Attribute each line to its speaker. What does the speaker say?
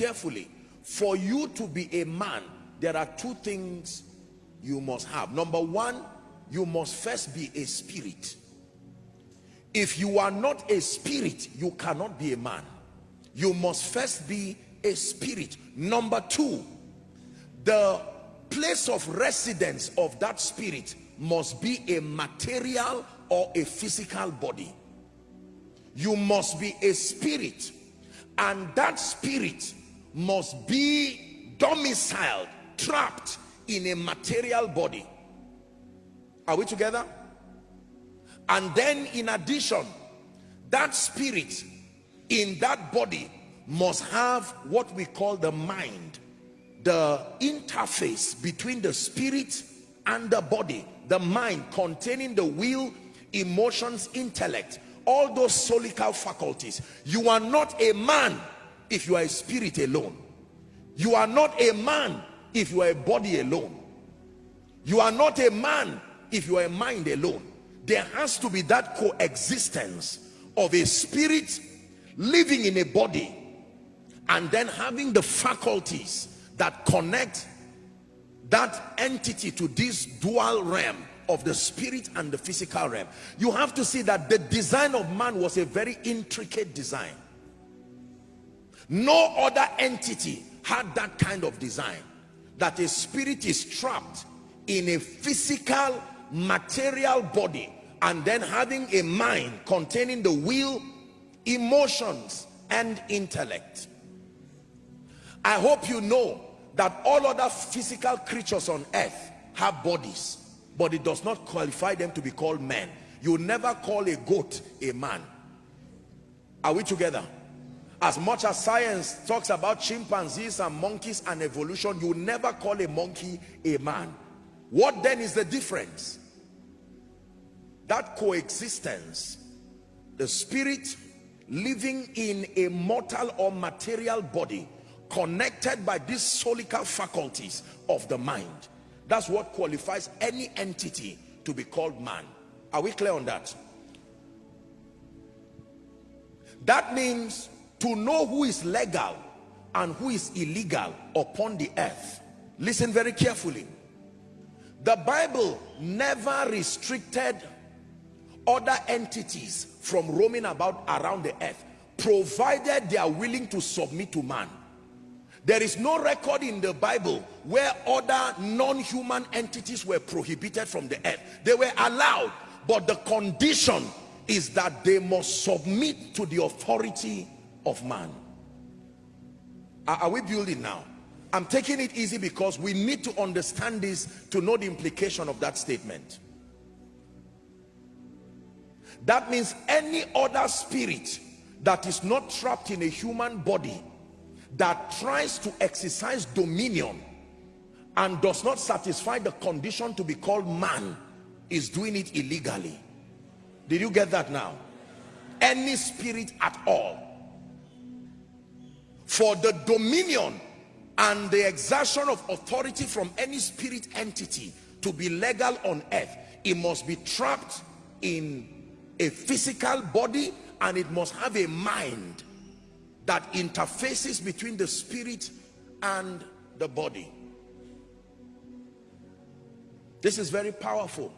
Speaker 1: carefully. For you to be a man there are two things you must have. Number one you must first be a spirit. If you are not a spirit you cannot be a man. You must first be a spirit. Number two the place of residence of that spirit must be a material or a physical body. You must be a spirit. And that spirit must be domiciled trapped in a material body. Are we together? And then in addition that spirit in that body must have what we call the mind the interface between the spirit and the body the mind containing the will emotions intellect all those soulical faculties. You are not a man if you are a spirit alone. You are not a man if you are a body alone. You are not a man if you are a mind alone. There has to be that coexistence of a spirit living in a body and then having the faculties that connect that entity to this dual realm of the spirit and the physical realm. You have to see that the design of man was a very intricate design no other entity had that kind of design. That a spirit is trapped in a physical material body and then having a mind containing the will emotions and intellect. I hope you know that all other physical creatures on earth have bodies but it does not qualify them to be called men. You never call a goat a man. Are we together as much as science talks about chimpanzees and monkeys and evolution you never call a monkey a man. What then is the difference? That coexistence the spirit living in a mortal or material body connected by these soulical faculties of the mind that's what qualifies any entity to be called man. Are we clear on that? That means to know who is legal and who is illegal upon the earth. Listen very carefully. The bible never restricted other entities from roaming about around the earth provided they are willing to submit to man. There is no record in the bible where other non-human entities were prohibited from the earth. They were allowed but the condition is that they must submit to the authority of man. Are, we building now? I'm taking it easy because we need to understand this to know the implication of that statement. That means any other spirit that is not trapped in a human body that tries to exercise dominion and does not satisfy the condition to be called man is doing it illegally. Did you get that now? Any spirit at all for the dominion and the exertion of authority from any spirit entity to be legal on earth it must be trapped in a physical body and it must have a mind that interfaces between the spirit and the body. This is very powerful